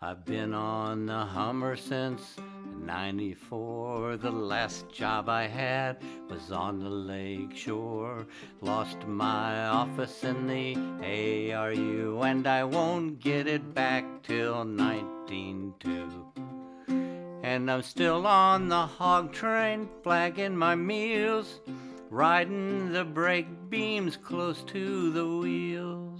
I've been on the Hummer since 94. The last job I had was on the lake shore. Lost my office in the ARU, and I won't get it back till 192. And I'm still on the hog train, flagging my meals, riding the brake beams close to the wheels.